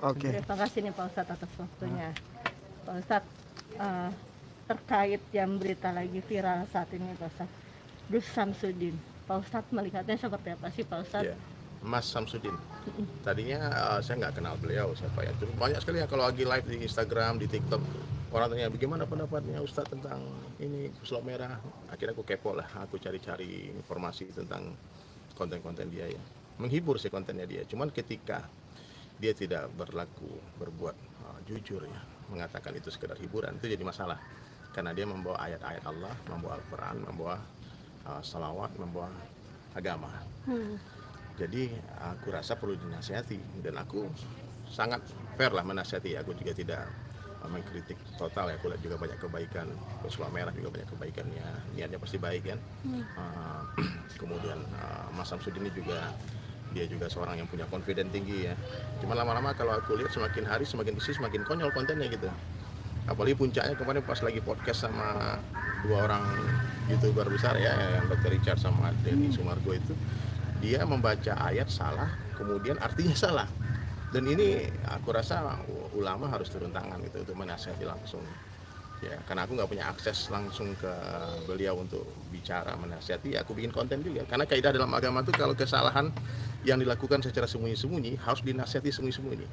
Oke. Terima kasih nih Pak Ustadz atas waktunya. Pak Ustadz, eh, terkait yang berita lagi viral saat ini Pak Ustadz. Dus Samsudin. Pak Ustadz melihatnya seperti apa sih Pak Ustadz? Iya. Mas Samsudin. Tadinya uh, saya nggak kenal beliau siapa ya. Terus banyak sekali ya kalau lagi live di Instagram, di TikTok orang tanya bagaimana pendapatnya Ustadz tentang ini Pulau Merah. Akhirnya aku kepo lah, aku cari-cari informasi tentang konten-konten dia ya. Menghibur sih kontennya dia. Cuman ketika dia tidak berlaku berbuat uh, jujur ya, mengatakan itu sekedar hiburan itu jadi masalah. Karena dia membawa ayat-ayat Allah, membawa Al-Quran, membawa uh, salawat, membawa agama. Hmm. Jadi aku rasa perlu dinasihati dan aku sangat fair lah menasihati. Aku juga tidak uh, mengkritik total ya. Aku lihat juga banyak kebaikan. Pulau Merah juga banyak kebaikannya. Niatnya pasti baik kan. Uh, kemudian uh, Mas Samsudin ini juga dia juga seorang yang punya confident tinggi ya. Cuma lama-lama kalau aku lihat semakin hari semakin isi semakin konyol kontennya gitu. Apalagi puncaknya kemarin pas lagi podcast sama dua orang youtuber besar ya, yang Dr. Richard sama Denny Sumargo itu, dia membaca ayat salah, kemudian artinya salah. Dan ini aku rasa ulama harus turun tangan gitu untuk menasihati langsung. Ya, karena aku nggak punya akses langsung ke beliau untuk bicara menasihati, aku bikin konten juga. Karena kaidah dalam agama itu kalau kesalahan yang dilakukan secara sembunyi-sembunyi harus dinasihati sembunyi-sembunyi.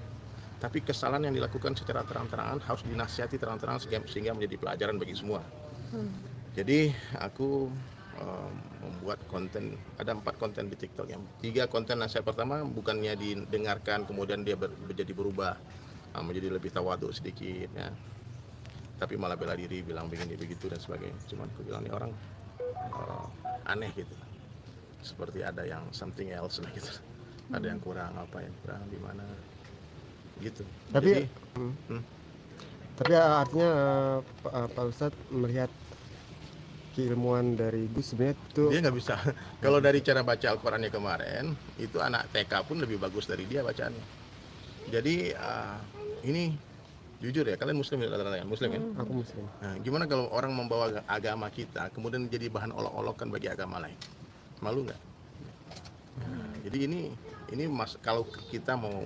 Tapi kesalahan yang dilakukan secara terang-terangan harus dinasihati terang-terangan sehingga, menjadi pelajaran bagi semua. Jadi aku um, membuat konten ada empat konten di TikTok. Yang tiga konten nasihat pertama bukannya didengarkan kemudian dia ber, menjadi berubah uh, menjadi lebih tawaduk sedikit ya. Tapi malah bela diri bilang begini begitu dan sebagainya. Cuman aku bilang ini orang uh, aneh gitu seperti ada yang something else lah gitu ada yang kurang apa yang kurang di mana gitu Tapi Jadi, hmm. hmm. tapi artinya eh, Pak eh, Pak Ustadz melihat keilmuan dari Gus sebenarnya itu dia nggak bisa kalau dari cara baca Al-Qurannya kemarin itu anak TK pun lebih bagus dari dia bacaannya jadi ah, ini jujur ya kalian muslim ya rata-rata kan? muslim kan aku muslim. nah, gimana kalau orang membawa aga- agama kita kemudian jadi bahan olok-olokan bagi agama lain malu nggak? Nah, jadi ini ini mas kalau kita mau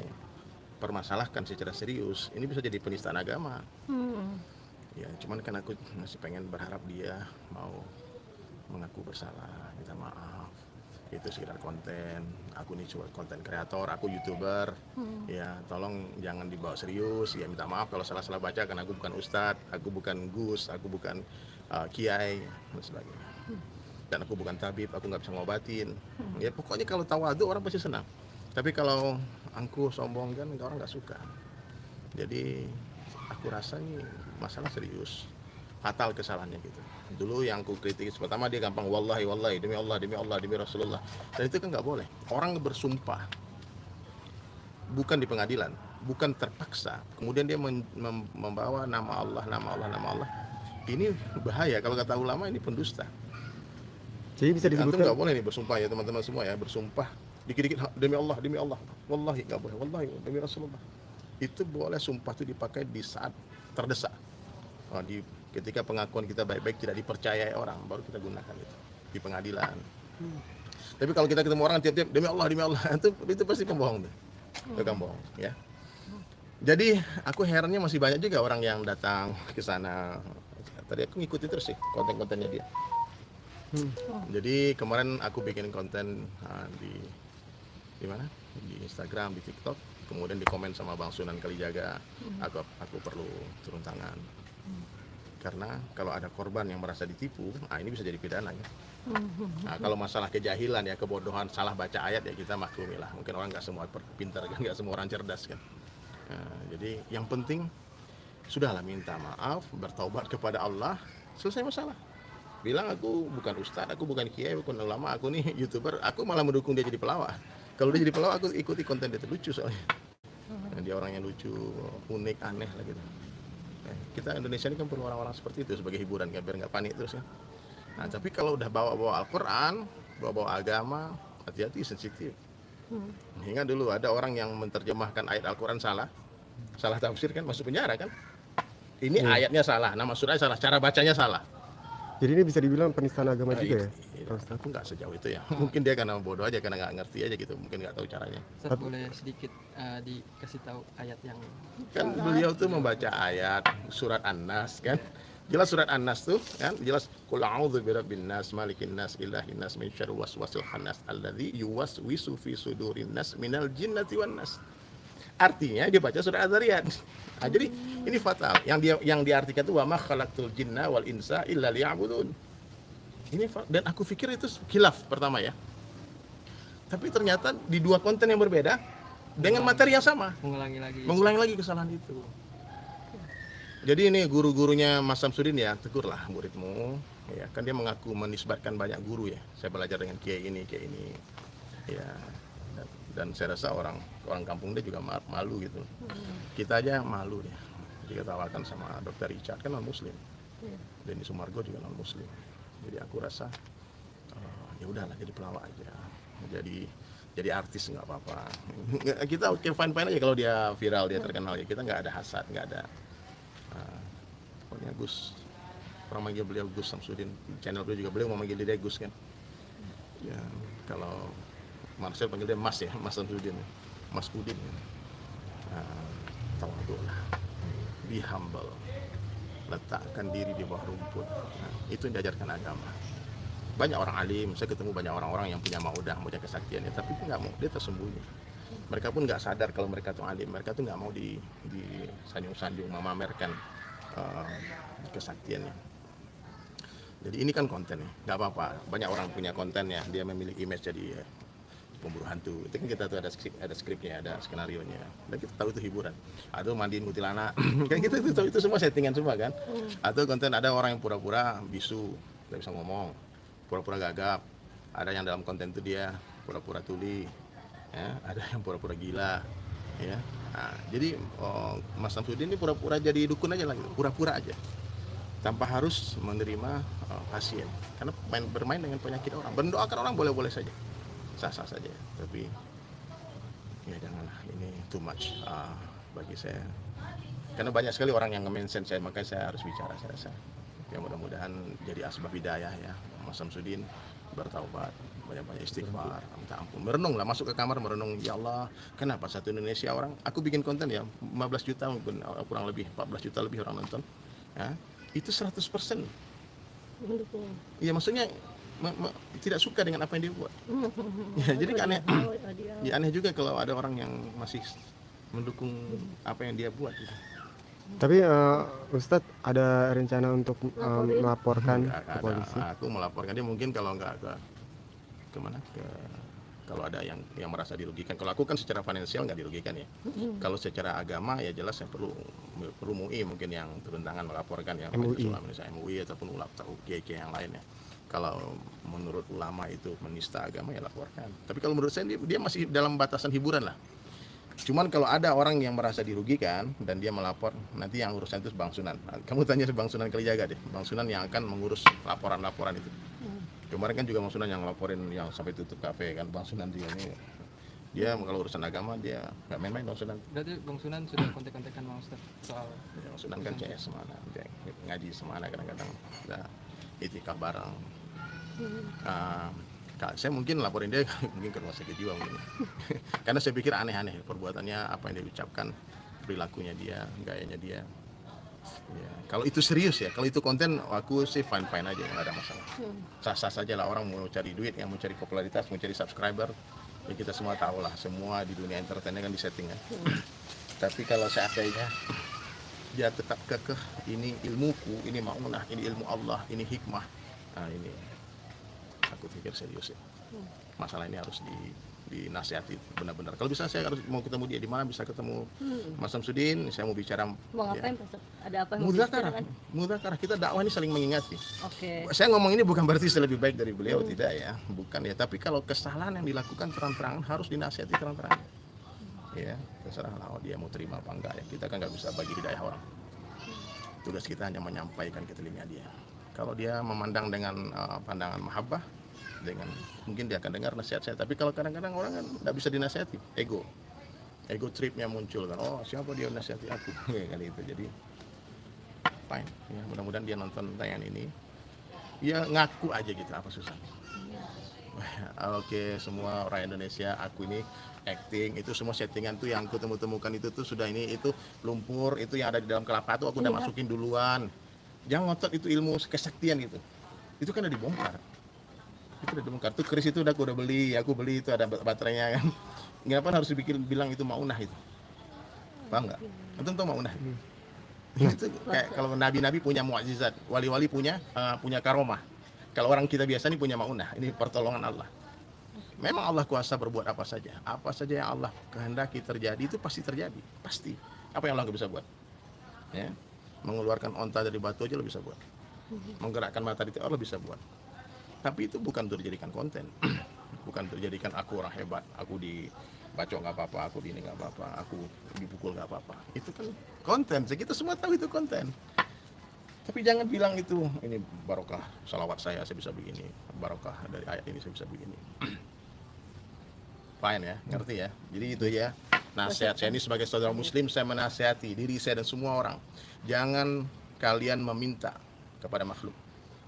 permasalahkan secara serius ini bisa jadi penistaan agama. Hmm. ya cuman kan aku masih pengen berharap dia mau mengaku bersalah minta maaf. Itu sekedar konten. Aku nih cuma konten kreator aku youtuber. Ya tolong jangan dibawa serius. Ya minta maaf kalau salah-salah baca karena aku bukan ustadz aku bukan gus aku bukan uh, kiai dan sebagainya dan aku bukan tabib aku nggak bisa ngobatin. Ya pokoknya kalau tawadu orang pasti senang. Tapi kalau angkuh sombong kan orang nggak suka. Jadi aku rasa ini masalah serius. Fatal kesalahannya gitu. Dulu yang aku kritik pertama dia gampang wallahi wallahi demi Allah demi Allah demi Rasulullah. Dan itu kan nggak boleh. Orang bersumpah. Bukan di pengadilan bukan terpaksa. Kemudian dia membawa nama Allah nama Allah nama Allah. Ini bahaya. Kalau kata ulama ini pendusta Jadi bisa Antum disebutkan nggak boleh nih bersumpah ya teman-teman semua ya bersumpah. Dikit-dikit "Ha, demi Allah demi Allah. Wallahi nggak boleh. Wallahi demi Rasulullah. Itu boleh sumpah itu dipakai di saat terdesak. Oh, di ketika pengakuan kita baik-baik tidak dipercayai orang baru kita gunakan itu. Di pengadilan. Tapi kalau kita ketemu orang tiap-tiap demi Allah demi Allah. Itu itu pasti pembohong tuh. Tukang bohong ya. Jadi aku herannya masih banyak juga orang yang datang ke sana. Tadi aku ngikuti terus sih konten-kontennya dia jadi kemarin aku bikin konten uh, di di mana? Di Instagram, di TikTok. Kemudian di komen sama Bang Sunan Kalijaga, aku aku perlu turun tangan. Karena kalau ada korban yang merasa ditipu, ah ini bisa jadi pidana ya. Nah, kalau masalah kejahilan ya, kebodohan, salah baca ayat ya kita maklumi lah. Mungkin orang nggak semua pintar kan, nggak semua orang cerdas kan. Nah, jadi yang penting sudahlah minta maaf, bertaubat kepada Allah, selesai masalah bilang aku bukan ustadz, aku bukan kiai, bukan ulama, aku nih youtuber, aku malah mendukung dia jadi pelawak. Kalau dia jadi pelawak, aku ikuti konten dia itu lucu soalnya. Nah, dia orang yang lucu, unik, aneh lah gitu. Eh, kita Indonesia ini kan perlu orang-orang seperti itu sebagai hiburan, kan, biar nggak panik terus kan. Nah, tapi kalau udah bawa-bawa Al-Quran, bawa-bawa agama, hati-hati sensitif. Ingat dulu ada orang yang menerjemahkan ayat Al-Quran salah, salah tafsir kan masuk penjara kan. Ini ayatnya salah, nama surahnya salah, cara bacanya salah. Jadi ini bisa dibilang penistaan agama Nah, juga ya? iya, aku nggak sejauh itu ya. Mungkin dia karena bodoh aja karena nggak ngerti aja gitu. Mungkin nggak tahu caranya. Ustaz boleh sedikit eh, dikasih tahu ayat yang kan beliau tuh membaca ayat surat An-Nas kan? Jelas surat An-Nas tuh kan? Jelas qul a'udzu birabbin nas malikin nas ilahin nas min syarri waswasil khannas alladzi yuwaswisu fi sudurin nas minal jinnati wan nas artinya dia baca surat Az-Zariyat nah, jadi ini fatal yang dia yang diartikan itu wa ma khalaqtul jinna wal insa illa liya'budun ini dan aku pikir itu khilaf pertama ya tapi ternyata di dua konten yang berbeda dengan materi yang sama mengulangi lagi mengulangi lagi kesalahan itu. Jadi ini guru-gurunya Mas Samsudin ya, tegurlah muridmu. Ya, kan dia mengaku menisbatkan banyak guru ya. Saya belajar dengan kiai ini, kiai ini. Ya. Dan saya rasa orang orang kampung dia juga ma- malu gitu. Kita aja malu ya. Diketawakan sama Dokter Richard kan non muslim. Denny Sumargo juga non muslim. Jadi aku rasa eh, ya udahlah jadi pelawak aja. Jadi jadi artis nggak apa-apa. Kita oke fine fine aja kalau dia viral dia terkenal ya. Kita nggak ada hasad, nggak ada. eh, pokoknya Gus orang manggil beliau Gus Samsudin channel beliau juga beliau mau manggil dia Gus kan. Ya kalau Marcel panggil dia Mas ya, Mas Samsudin, Mas Udin. Ya. Nah, tawadhu lah, be humble, letakkan diri di bawah rumput. Nah, itu yang diajarkan agama banyak orang alim saya ketemu banyak orang-orang yang punya maudah punya kesaktian ya tapi nggak mau dia tersembunyi mereka pun nggak sadar kalau mereka tuh alim mereka tuh nggak mau di di sanjung-sanjung memamerkan eh, kesaktiannya jadi ini kan konten ya nggak apa-apa banyak orang punya konten ya dia memiliki image jadi eh, pemburu hantu itu kan kita tuh ada skrip ada skripnya ada skenario nya dan kita tahu itu hiburan. Atau mandiin kuntilanak. Kan kita itu tahu itu semua settingan semua kan. Atau konten ada orang yang pura-pura bisu nggak bisa ngomong. Pura-pura gagap. Ada yang dalam konten itu dia pura-pura tuli ya. Ada yang pura-pura gila ya. Nah, jadi oh, Mas Samsudin ini pura-pura jadi dukun aja lah gitu. Pura-pura aja. Tanpa harus menerima oh, pasien. Karena main, bermain dengan penyakit orang. Mendoakan orang boleh-boleh saja sah-sah saja. Tapi ya janganlah ini too much ah, bagi saya. Karena banyak sekali orang yang nge-mention saya makanya saya harus bicara saya rasa. Ya mudah-mudahan jadi asbab hidayah ya. Mas Samsudin bertaubat banyak-banyak istighfar minta ampun. Merenung lah masuk ke kamar merenung ya Allah kenapa satu Indonesia orang? Aku bikin konten ya 15 juta mungkin uh, kurang lebih 14 juta lebih orang nonton ya. Itu 100% mendukung. Ya maksudnya tidak suka dengan apa yang dia buat ya jadi aneh Oh, ya, dia. ya aneh juga kalau ada orang yang masih mendukung apa yang dia buat gitu. Tapi eh, Ustadz ada rencana untuk Laporin. melaporkan ke ada. polisi? Aku melaporkan dia mungkin kalau nggak ke ke mana ke kalau ada yang yang merasa dirugikan. Kalau aku kan secara finansial nggak dirugikan ya. Kalau secara agama ya jelas saya perlu perlu MUI mungkin yang turun tangan melaporkan yang MUI. Majelis Ulama Indonesia MUI ataupun ulama atau kiai yang lainnya. Kalau menurut ulama itu menista agama ya laporkan. Tapi kalau menurut saya dia, dia masih dalam batasan hiburan lah. Cuman kalau ada orang yang merasa dirugikan dan dia melapor, nanti yang urusan itu Bang Sunan. Nah, Kamu tanya Bang Sunan Kalijaga deh. Bang Sunan yang akan mengurus laporan-laporan itu. Kemarin kan juga Bang Sunan yang laporin yang sampai tutup kafe kan Bang Sunan juga ini. Dia kalau urusan agama dia nggak main-main Bang Sunan. berarti Bang Sunan sudah kontak-kontakan Bang Ustaz soal Ya, Bang Sunan kan CS semana, dia ngaji semana kadang-kadang. Kita itikaf bareng. Kak, saya mungkin laporin dia mungkin ke rumah sakit jiwa mungkin. Karena saya pikir aneh-aneh perbuatannya, apa yang dia ucapkan, perilakunya dia, gayanya dia. Ya, kalau itu serius ya, kalau itu konten aku sih fine fine aja nggak ada masalah. Sah-sah saja lah orang mau cari duit, yang mau cari popularitas, mau cari subscriber, ya kita semua tahu lah semua di dunia entertainnya kan disetting kan. Tapi kalau seandainya dia tetap kekeh ini ilmuku, ini maunah, ini ilmu Allah, ini hikmah. Nah ini aku pikir serius ya. Masalah ini harus di dinasihati benar-benar. Kalau bisa saya harus mau ketemu dia di mana bisa ketemu Mas Samsudin, saya mau bicara Hmm. mau ya. ngapain Ustadz? ada apa yang mudakarah kita dakwah ini saling mengingatkan. oke Saya ngomong ini bukan berarti saya lebih baik dari beliau tidak ya, bukan ya. Tapi kalau kesalahan yang dilakukan terang-terangan harus dinasihati terang-terangan. Ya, terserah lah oh, dia mau terima apa enggak ya. Kita kan nggak bisa bagi hidayah orang. Tugas kita hanya menyampaikan ke telinga dia. Kalau dia memandang dengan uh, pandangan mahabbah, dengan mungkin dia akan dengar nasihat saya. Tapi kalau kadang-kadang orang kan nggak bisa dinasihati, ego, ego tripnya muncul kan. Oh siapa dia nasihati aku? kali itu. Jadi fine. Ya, mudah-mudahan dia nonton tayangan ini ya ngaku aja gitu apa susah Oke, semua orang Indonesia, aku ini acting itu semua settingan tuh yang aku temu-temukan itu tuh sudah ini itu lumpur itu yang ada di dalam kelapa tuh aku udah Iya. masukin duluan. Jangan ngotot itu ilmu kesaktian gitu. Itu kan udah dibongkar. Itu udah dibongkar. Tuh keris itu udah aku udah beli, aku beli itu ada bat- baterainya kan. Kenapa harus dibikin bilang itu maunah itu? Paham nggak? Antum tahu maunah? itu kayak kalau nabi-nabi punya mukjizat, wali-wali punya eh, punya karomah. Kalau orang kita biasa ini punya maunah, ini pertolongan Allah. Memang Allah kuasa berbuat apa saja. Apa saja yang Allah kehendaki terjadi itu pasti terjadi, pasti. Apa yang Allah nggak bisa buat? Ya, mengeluarkan onta dari batu aja lo bisa buat. Menggerakkan matahari itu Allah bisa buat. Tapi itu bukan untuk dijadikan konten, bukan untuk dijadikan aku orang hebat, aku di bacok nggak apa-apa, aku di ini nggak apa-apa, aku dipukul nggak apa-apa. Itu kan konten. Kita semua tahu itu konten. Tapi jangan bilang itu ini barokah salawat saya saya bisa begini, barokah dari ayat ini saya bisa begini. Fine ya, ngerti ya. Jadi itu ya. Nasihat saya ini sebagai saudara muslim saya menasihati diri saya dan semua orang. Jangan kalian meminta kepada makhluk.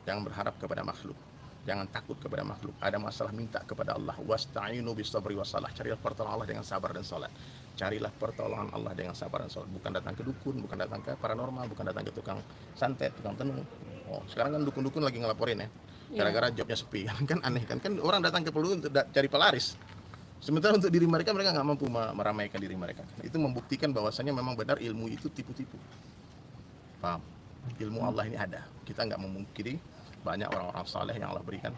Jangan berharap kepada makhluk. Jangan takut kepada makhluk. Ada masalah minta kepada Allah. Wasta'inu bisabri wasalah. Carilah pertolongan Allah dengan sabar dan salat. Carilah pertolongan Allah dengan sabar dan salat. Bukan datang ke dukun, bukan datang ke paranormal, bukan datang ke tukang santet, tukang tenung. Oh, sekarang kan dukun-dukun lagi ngelaporin ya. Gara-gara jobnya sepi kan aneh kan kan orang datang ke peluru untuk cari pelaris. Sementara untuk diri mereka mereka nggak mampu ma- meramaikan diri mereka. Itu membuktikan bahwasanya memang benar ilmu itu tipu-tipu. Paham? Ilmu Allah ini ada. Kita nggak memungkiri banyak orang-orang saleh yang Allah berikan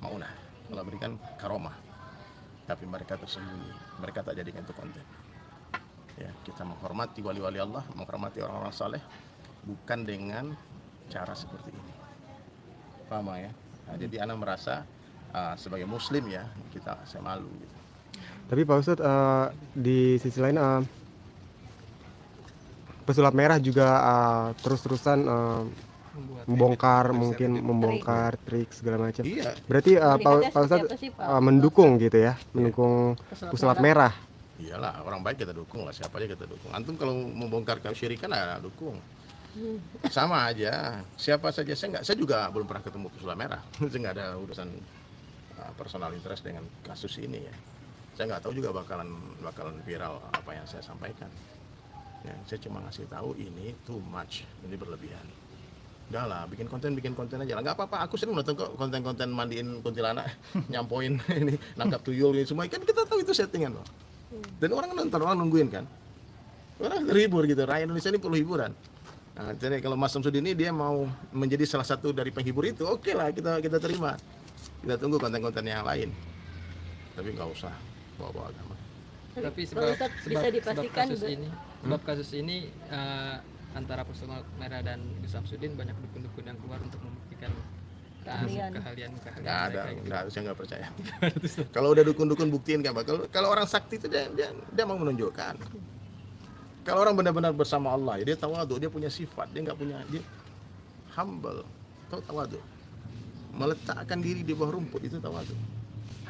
maunah, Allah berikan karomah. Tapi mereka tersembunyi. Mereka tak jadikan itu konten. Ya, kita menghormati wali-wali Allah, menghormati orang-orang saleh bukan dengan cara seperti ini. Paham ya? Nah, jadi anak merasa ah, sebagai muslim ya, kita saya malu gitu. Tapi Pak Ustadz eh, di sisi lain eh, pesulap merah juga eh, terus-terusan membuat membongkar mungkin membongkar trik segala macam. Iya, Berarti eh, Pak Pak Ustadz eh, mendukung gitu ya, mendukung Pesulap pesulap merah. iyalah orang baik kita dukung lah siapa aja kita dukung. Antum kalau membongkar kesyirikan ya dukung. Sama aja. Siapa saja saya nggak saya juga belum pernah ketemu pesulap merah. saya nggak ada urusan uh, personal interest dengan kasus ini ya. Saya nggak tahu juga bakalan bakalan viral apa yang saya sampaikan. Ya, saya cuma ngasih tahu ini too much, ini berlebihan. Udah lah, bikin konten bikin konten aja lah. Nggak apa-apa. Aku sering nonton kok konten-konten mandiin kuntilanak, nyampoin ini, nangkap tuyul ini semua. Kan kita tahu itu settingan loh. Dan orang nonton, orang nungguin kan. Orang terhibur gitu. Rakyat Indonesia ini perlu hiburan. Nah, jadi kalau Mas Samsudin ini dia mau menjadi salah satu dari penghibur itu, oke lah kita kita terima. Kita tunggu konten-konten yang lain. Tapi nggak usah bawa-bawa agama. tapi sebab, sebab, bisa sebab dipastikan kasus be- ini sebab kasus ini eh, antara Pesulap Merah dan Gus Samsudin banyak dukun-dukun yang keluar untuk membuktikan Keahlian. keahlian keahlian Nggak ada, mereka gitu. nggak, saya nggak percaya. kalau udah dukun-dukun buktiin nggak bakal. Kalau orang sakti itu dia, dia, dia mau menunjukkan. Kalau orang benar-benar bersama Allah, ya dia tawadu, dia punya sifat, dia nggak punya dia humble, tahu tawadu. Meletakkan diri di bawah rumput itu tawadu.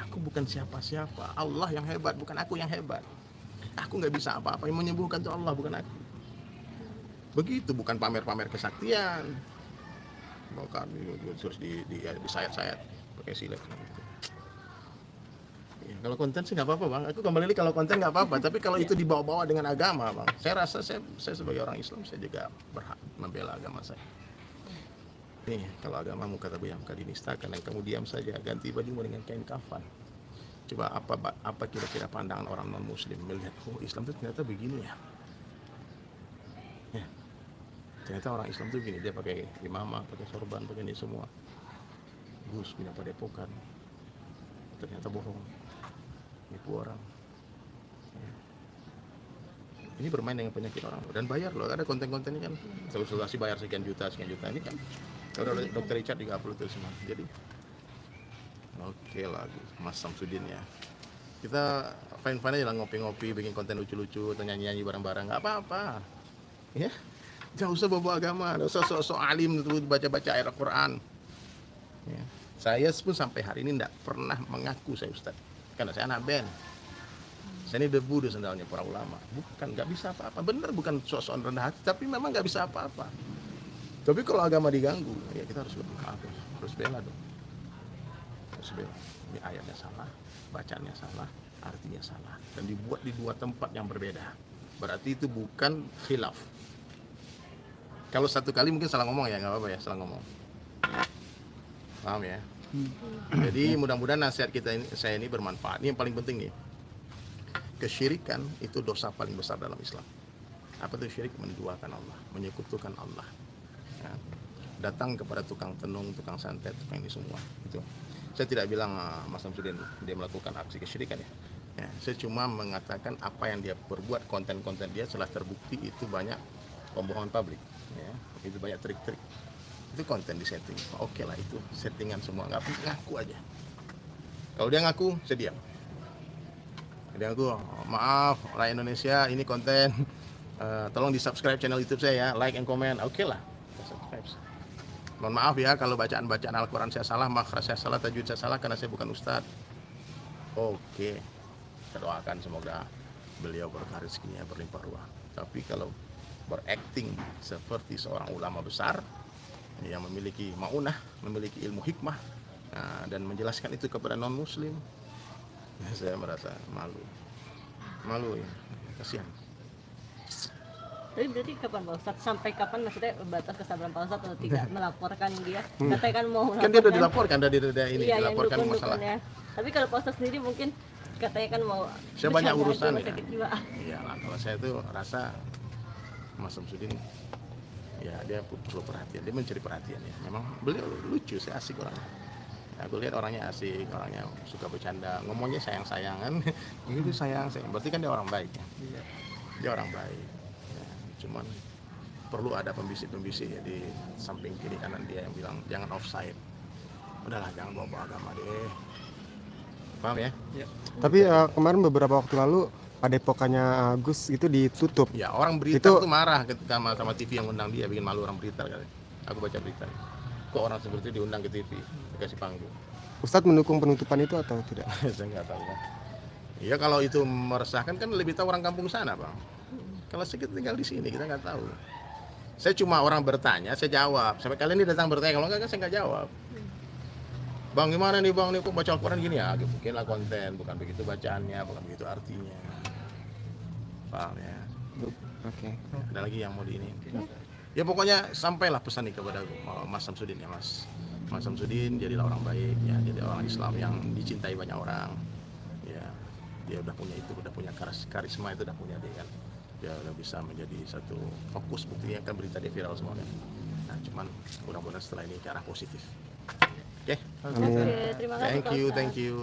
Aku bukan siapa-siapa, Allah yang hebat, bukan aku yang hebat. Aku nggak bisa apa-apa, yang menyembuhkan itu Allah, bukan aku. Begitu, bukan pamer-pamer kesaktian. Bukan terus di, di, di sayat-sayat pakai silet. Ya, kalau konten sih nggak apa-apa bang. Aku kembali lagi kalau konten nggak apa-apa. Tapi kalau itu dibawa-bawa dengan agama bang, saya rasa saya, saya sebagai orang Islam saya juga berhak membela agama saya. Nih, kalau agamamu kata kau dinistakan dan kamu diam saja, ganti bajumu dengan kain kafan. Coba apa apa kira-kira pandangan orang non Muslim melihat oh Islam itu ternyata begini. Ya. Ternyata orang Islam itu begini, dia pakai imamah, pakai sorban, pakai ini semua. Gus punya padepokan. Ternyata bohong. Nipu orang. Ini bermain dengan penyakit orang dan bayar loh. Ada konten-kontennya kan. Konsultasi bayar sekian juta, sekian juta ini kan. Kalau dokter Richard juga upload itu semua. Jadi Oke lah, Mas Samsudin ya. Kita fine-fine aja lah ngopi-ngopi, bikin konten lucu-lucu, atau nyanyi-nyanyi bareng-bareng, nggak apa-apa. Ya, nggak usah bawa agama, nggak usah sok-sok alim baca-baca ayat Al-Quran. Ya. Saya pun sampai hari ini tidak pernah mengaku saya Ustad, karena saya anak band. Saya ini debu di sendalnya para ulama. Bukan, nggak bisa apa-apa. Bener bukan sok-sokan rendah hati, tapi memang nggak bisa apa-apa. Tapi kalau agama diganggu, ya kita harus hapus. harus bela dong harus bela ini ayatnya salah bacaannya salah artinya salah dan dibuat di dua tempat yang berbeda berarti itu bukan khilaf kalau satu kali mungkin salah ngomong ya nggak apa-apa ya salah ngomong. Paham ya? Jadi mudah-mudahan nasihat kita ini saya ini bermanfaat. Ini yang paling penting nih. Kesyirikan itu dosa paling besar dalam Islam. Apa itu syirik? Menduakan Allah menyekutukan Allah. Ya. datang kepada tukang tenung tukang santet tukang ini semua itu saya tidak bilang ah, Mas Samsudin dia melakukan aksi kesyirikan ya. Ya, saya cuma mengatakan apa yang dia perbuat konten-konten dia setelah terbukti itu banyak pembohongan publik ya itu banyak trik-trik. Itu konten di setting. Oke lah itu settingan semua. Nggak ngaku aja. Kalau dia ngaku saya diam. Dia ngaku "Oh, maaf rakyat Indonesia ini konten. Eh, tolong di subscribe channel YouTube saya ya. Like and comment. Oke lah kita subscribe. Mohon maaf ya kalau bacaan-bacaan Al-Quran saya salah makhraj saya salah tajwid saya salah karena saya bukan ustadz. Oke kita doakan semoga beliau berkah rezekinya berlimpah ruah. Tapi kalau berakting seperti seorang ulama besar yang memiliki maunah memiliki ilmu hikmah nah, dan menjelaskan itu kepada non muslim saya merasa malu. Malu ya. Kasihan. Tapi berarti kapan Pak Ustadz? Sampai kapan? Maksudnya batas kesabaran Pak Ustadz atau tidak melaporkan dia? Katanya kan mau kan dia udah dilaporkan dari dari ini iya, dilaporkan masalah. Dukun-dukunnya. Tapi kalau Pak Ustadz sendiri mungkin katanya kan mau Saya banyak urusan ya. Iya kalau saya tuh rasa Mas Samsudin ya dia perlu perhatian, dia mencari perhatian ya. Memang beliau lucu, saya asik orangnya. Ya, aku lihat orangnya asik, orangnya suka bercanda, ngomongnya sayang-sayangan. Itu sayang, sayang. Berarti kan dia orang baik ya. Iya. Dia orang baik. Ya, cuman perlu ada pembisik-pembisik ya di samping kiri kanan dia yang bilang jangan offside. Udahlah jangan bawa-bawa agama deh. Paham ya? Iya. Tapi eh, kemarin beberapa waktu lalu padepokannya Agus itu ditutup. Ya orang berita Itu- itu marah ketika sama, sama TV yang undang dia bikin malu orang berita kali. Aku baca berita. Kok orang seperti itu diundang ke TV, dikasih panggung. Ustadz mendukung penutupan itu atau tidak? Saya nggak tahu kan. Iya kalau itu meresahkan kan lebih tahu orang kampung sana bang. Kalau saya kita tinggal di sini kita nggak tahu. Saya cuma orang bertanya, saya jawab. Sampai kalian ini datang bertanya, kalau nggak kan saya nggak jawab. Bang gimana nih bang, nih kok baca Al-Quran gini ya? Mungkin lah konten, bukan begitu bacaannya, bukan begitu artinya. Paham ya? Oke. ada lagi yang mau di ini? Ya pokoknya sampailah pesan ini kepada Mas Samsudin ya Mas. Mas Samsudin jadilah orang baik ya. Jadi orang Islam yang dicintai banyak orang ya. Dia udah punya itu udah punya karis karisma itu udah punya dia kan. Dia udah bisa menjadi satu fokus buktinya kan berita dia viral semua kan. Nah cuman mudah-mudahan setelah ini ke arah positif. Oke? Amin. Oke, terima kasih thank you thank you